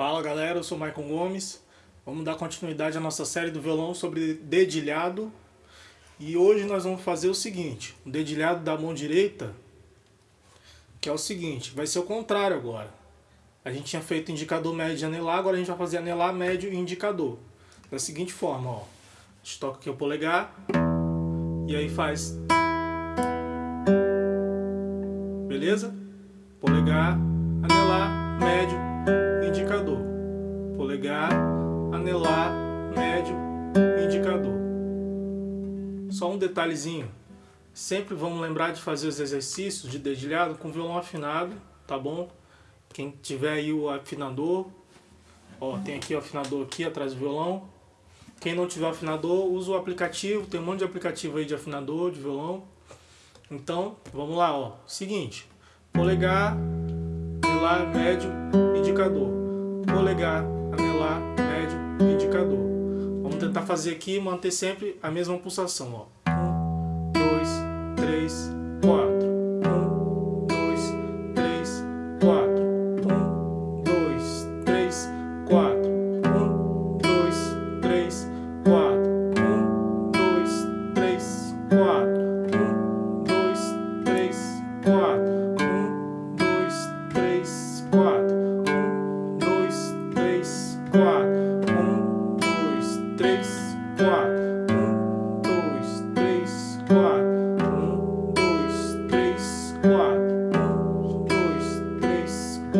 Fala galera, eu sou Maicon Gomes. Vamos dar continuidade à nossa série do violão sobre dedilhado. E hoje nós vamos fazer o seguinte, o dedilhado da mão direita, que é o seguinte, vai ser o contrário agora. A gente tinha feito indicador médio e anelar, agora a gente vai fazer anelar, médio e indicador. Da seguinte forma, ó. A gente toca aqui o polegar, e aí faz... Beleza? Polegar, anelar, médio. Polegar, anelar, médio, indicador. Só um detalhezinho. Sempre vamos lembrar de fazer os exercícios de dedilhado com violão afinado, tá bom? Quem tiver aí o afinador, ó, tem aqui o afinador aqui atrás do violão. Quem não tiver afinador, usa o aplicativo, tem um monte de aplicativo aí de afinador, de violão. Então, vamos lá, ó. Seguinte, polegar, anelar, médio, indicador. Polegar, tentar fazer aqui e manter sempre a mesma pulsação, ó. Um, dois, três,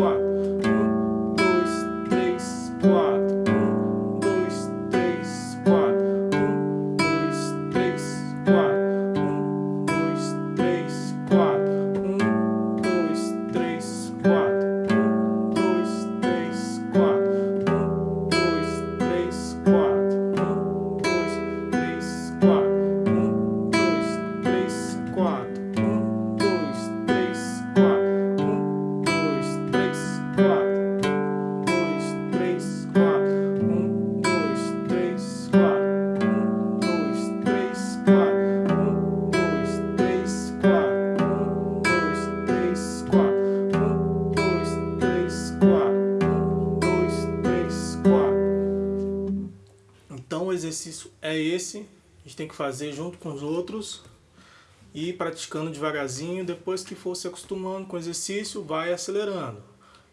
one. Exercício é esse, a gente tem que fazer junto com os outros e praticando devagarzinho, depois que for se acostumando com o exercício, vai acelerando.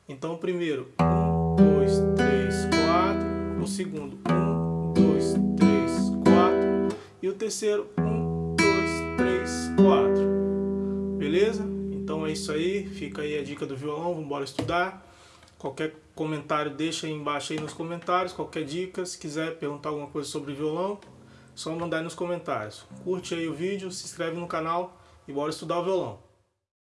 Então primeiro, um, dois, três, quatro, o segundo, um, dois, três, quatro, e o terceiro, um, dois, três, quatro. Beleza? Então é isso aí, fica aí a dica do violão, vamos embora estudar. Qualquer comentário deixa aí embaixo aí nos comentários, qualquer dica, se quiser perguntar alguma coisa sobre violão, só mandar aí nos comentários. Curte aí o vídeo, se inscreve no canal e bora estudar o violão.